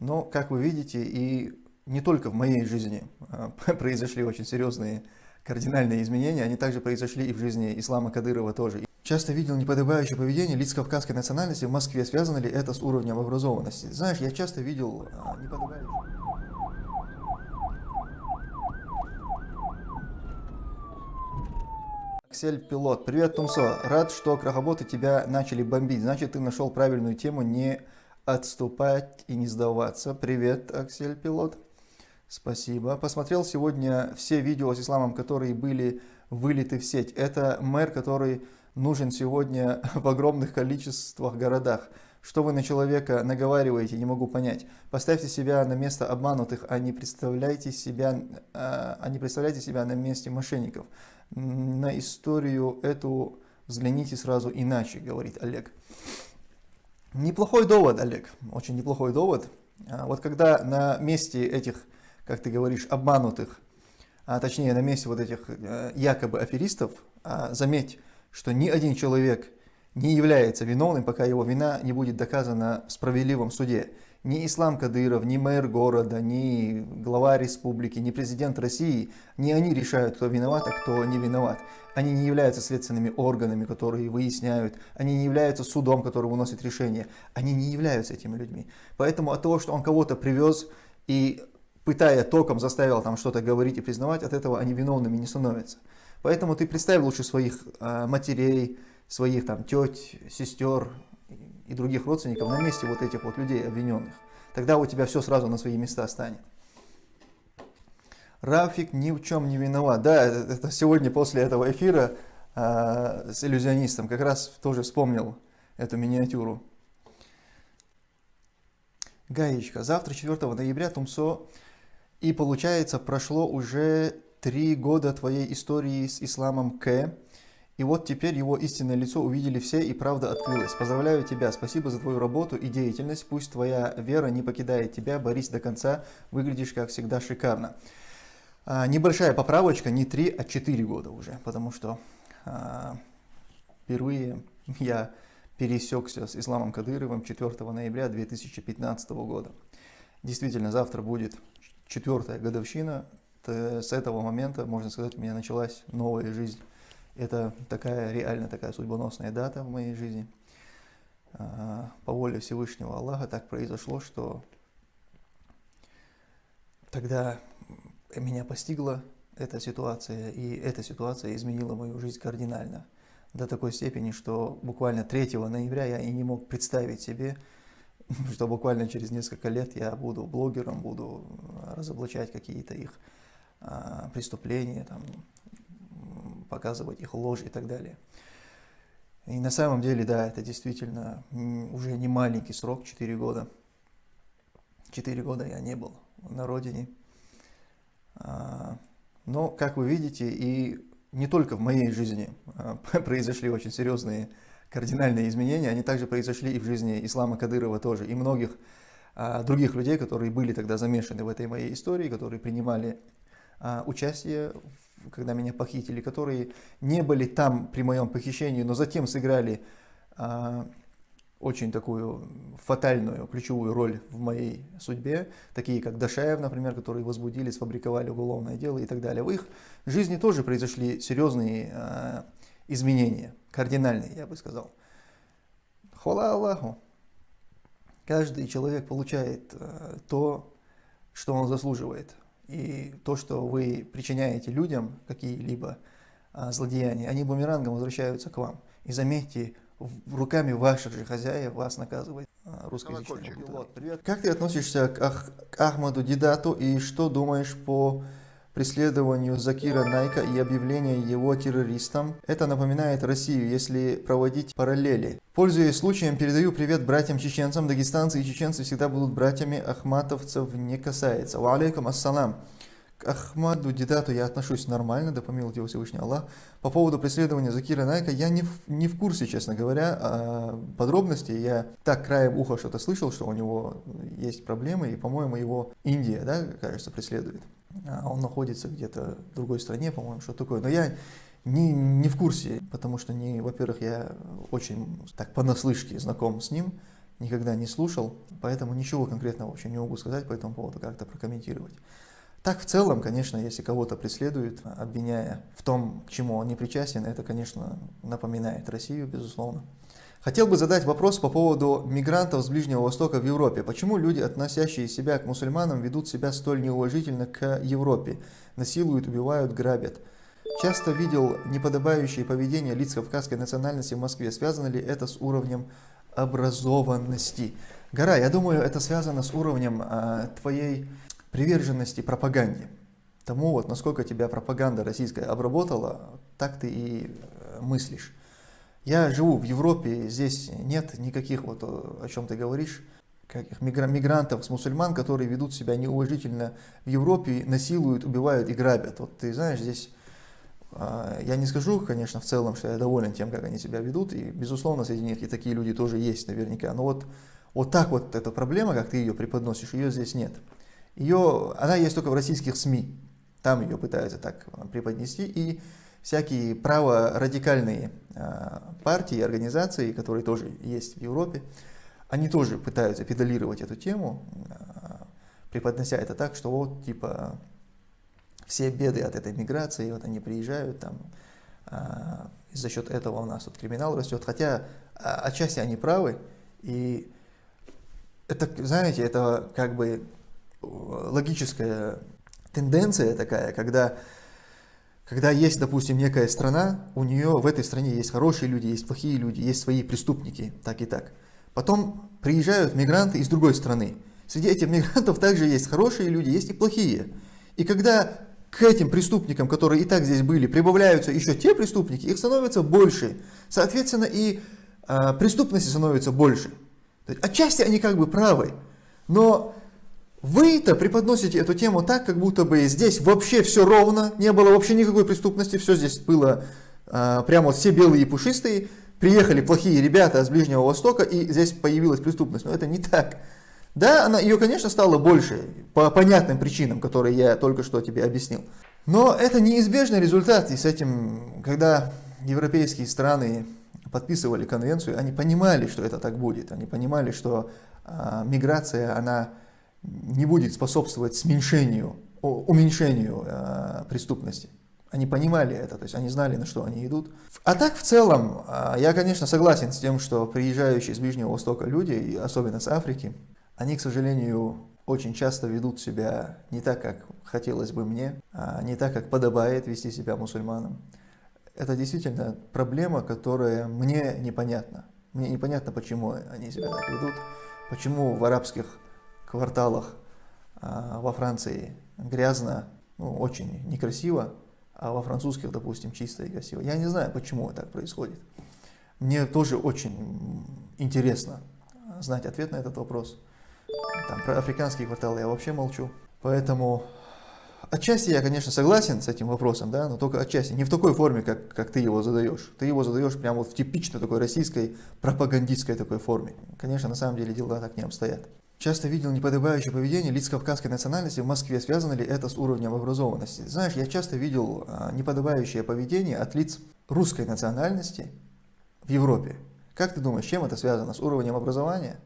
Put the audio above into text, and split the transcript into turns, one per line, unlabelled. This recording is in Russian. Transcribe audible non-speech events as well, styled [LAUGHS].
Но, как вы видите, и не только в моей жизни а, [LAUGHS] произошли очень серьезные кардинальные изменения, они также произошли и в жизни Ислама Кадырова тоже. Часто видел неподобающее поведение лиц кавказской национальности в Москве. Связано ли это с уровнем образованности? Знаешь, я часто видел а, неподобающее... Аксель Пилот. Привет, Тумсо. Рад, что крахоботы тебя начали бомбить. Значит, ты нашел правильную тему не отступать и не сдаваться. Привет, Аксель Пилот. Спасибо. Посмотрел сегодня все видео с исламом, которые были вылиты в сеть. Это мэр, который нужен сегодня [LAUGHS] в огромных количествах городах. Что вы на человека наговариваете, не могу понять. Поставьте себя на место обманутых, а не представляйте себя, а, а не представляйте себя на месте мошенников. На историю эту взгляните сразу иначе, говорит Олег. Неплохой довод, Олег, очень неплохой довод. А, вот когда на месте этих как ты говоришь, обманутых, а точнее на месте вот этих э, якобы аферистов, а заметь, что ни один человек не является виновным, пока его вина не будет доказана в справедливом суде. Ни Ислам Кадыров, ни мэр города, ни глава республики, ни президент России, не они решают, кто виноват, а кто не виноват. Они не являются следственными органами, которые выясняют, они не являются судом, который выносит решение. Они не являются этими людьми. Поэтому от того, что он кого-то привез и пытая током, заставил там что-то говорить и признавать, от этого они виновными не становятся. Поэтому ты представь лучше своих э, матерей, своих там теть, сестер и других родственников на месте вот этих вот людей обвиненных. Тогда у тебя все сразу на свои места станет. Рафик ни в чем не виноват. Да, это, это сегодня после этого эфира э, с иллюзионистом как раз тоже вспомнил эту миниатюру. Гаечка. Завтра, 4 ноября, Тумсо и получается, прошло уже три года твоей истории с исламом К. И вот теперь его истинное лицо увидели все и правда открылась. Поздравляю тебя, спасибо за твою работу и деятельность. Пусть твоя вера не покидает тебя, борись до конца, выглядишь как всегда шикарно. А, небольшая поправочка, не три, а четыре года уже, потому что а, впервые я пересекся с Исламом Кадыровым 4 ноября 2015 года. Действительно, завтра будет четвертая годовщина, с этого момента, можно сказать, у меня началась новая жизнь. Это такая реально такая судьбоносная дата в моей жизни. А, по воле Всевышнего Аллаха так произошло, что тогда меня постигла эта ситуация, и эта ситуация изменила мою жизнь кардинально. До такой степени, что буквально 3 ноября я и не мог представить себе, [LAUGHS] что буквально через несколько лет я буду блогером, буду разоблачать какие-то их а, преступления, там, показывать их ложь и так далее. И на самом деле, да, это действительно уже не маленький срок, 4 года. 4 года я не был на родине. А, но, как вы видите, и не только в моей жизни а, [LAUGHS] произошли очень серьезные кардинальные изменения, они также произошли и в жизни Ислама Кадырова тоже, и многих а, других людей, которые были тогда замешаны в этой моей истории, которые принимали участие, когда меня похитили, которые не были там при моем похищении, но затем сыграли а, очень такую фатальную, ключевую роль в моей судьбе, такие как Дашаев, например, которые возбудили, сфабриковали уголовное дело и так далее. В их жизни тоже произошли серьезные изменения, кардинальные, я бы сказал. Хвала Аллаху. Каждый человек получает э, то, что он заслуживает. И то, что вы причиняете людям, какие-либо э, злодеяния, они бумерангом возвращаются к вам. И заметьте, руками ваших же хозяев вас наказывает э, русскоязычный Привет. Как ты относишься к, Ах, к Ахмаду Дидату и что думаешь по преследованию Закира Найка и объявления его террористом. Это напоминает Россию, если проводить параллели. Пользуясь случаем, передаю привет братьям-чеченцам. Дагестанцы и чеченцы всегда будут братьями, ахматовцев не касается. Ва алейкум ассалам. К Ахмаду Дидату я отношусь нормально, да помилует его Всевышний Аллах. По поводу преследования Закира Найка я не в, не в курсе, честно говоря, а подробностей. Я так краем уха что-то слышал, что у него есть проблемы, и, по-моему, его Индия, да, кажется, преследует. А он находится где-то в другой стране, по-моему, что такое. Но я не, не в курсе, потому что, не, во-первых, я очень так понаслышке знаком с ним, никогда не слушал, поэтому ничего конкретного вообще не могу сказать по этому поводу, как-то прокомментировать. Так в целом, конечно, если кого-то преследуют, обвиняя в том, к чему он не причастен, это, конечно, напоминает Россию, безусловно. Хотел бы задать вопрос по поводу мигрантов с Ближнего Востока в Европе. Почему люди, относящие себя к мусульманам, ведут себя столь неуважительно к Европе? Насилуют, убивают, грабят. Часто видел неподобающее поведение лиц кавказской национальности в Москве. Связано ли это с уровнем образованности? Гора, я думаю, это связано с уровнем а, твоей приверженности пропаганде. Тому вот, насколько тебя пропаганда российская обработала, так ты и э, мыслишь. Я живу в Европе, здесь нет никаких, вот о чем ты говоришь, каких мигрантов с мусульман, которые ведут себя неуважительно в Европе, насилуют, убивают и грабят. Вот ты знаешь, здесь а, я не скажу, конечно, в целом, что я доволен тем, как они себя ведут, и, безусловно, среди них и такие люди тоже есть наверняка, но вот, вот так вот эта проблема, как ты ее преподносишь, ее здесь нет. Ее, она есть только в российских СМИ. Там ее пытаются так а, преподнести. И всякие праворадикальные а, партии и организации, которые тоже есть в Европе, они тоже пытаются педалировать эту тему, а, преподнося это так, что вот типа все беды от этой миграции, вот они приезжают там, и за счет этого у нас тут криминал растет. Хотя отчасти они правы, и это, знаете, это как бы логическая тенденция такая, когда, когда есть, допустим, некая страна, у нее в этой стране есть хорошие люди, есть плохие люди, есть свои преступники, так и так. Потом приезжают мигранты из другой страны. Среди этих мигрантов также есть хорошие люди, есть и плохие. И когда к этим преступникам, которые и так здесь были, прибавляются еще те преступники, их становится больше. Соответственно, и э, преступности становится больше. Отчасти они как бы правы, но вы-то преподносите эту тему так, как будто бы здесь вообще все ровно, не было вообще никакой преступности, все здесь было а, прямо вот все белые и пушистые, приехали плохие ребята с Ближнего Востока, и здесь появилась преступность. Но это не так. Да, она, ее, конечно, стало больше, по понятным причинам, которые я только что тебе объяснил. Но это неизбежный результат, и с этим, когда европейские страны подписывали конвенцию, они понимали, что это так будет, они понимали, что а, миграция, она не будет способствовать сменьшению, уменьшению э, преступности. Они понимали это, то есть они знали, на что они идут. А так в целом, э, я, конечно, согласен с тем, что приезжающие с Ближнего Востока люди, особенно с Африки, они, к сожалению, очень часто ведут себя не так, как хотелось бы мне, а не так, как подобает вести себя мусульманам. Это действительно проблема, которая мне непонятна. Мне непонятно, почему они себя так ведут, почему в арабских кварталах а, во Франции грязно, ну, очень некрасиво, а во французских, допустим, чисто и красиво. Я не знаю, почему так происходит. Мне тоже очень интересно знать ответ на этот вопрос. Там, про африканские кварталы я вообще молчу. Поэтому отчасти я, конечно, согласен с этим вопросом, да, но только отчасти. Не в такой форме, как, как ты его задаешь. Ты его задаешь прямо вот в типичной такой российской пропагандистской такой форме. Конечно, на самом деле дела так не обстоят. Часто видел неподобающее поведение лиц кавказской национальности в Москве. Связано ли это с уровнем образованности? Знаешь, я часто видел а, неподобающее поведение от лиц русской национальности в Европе. Как ты думаешь, чем это связано? С уровнем образования?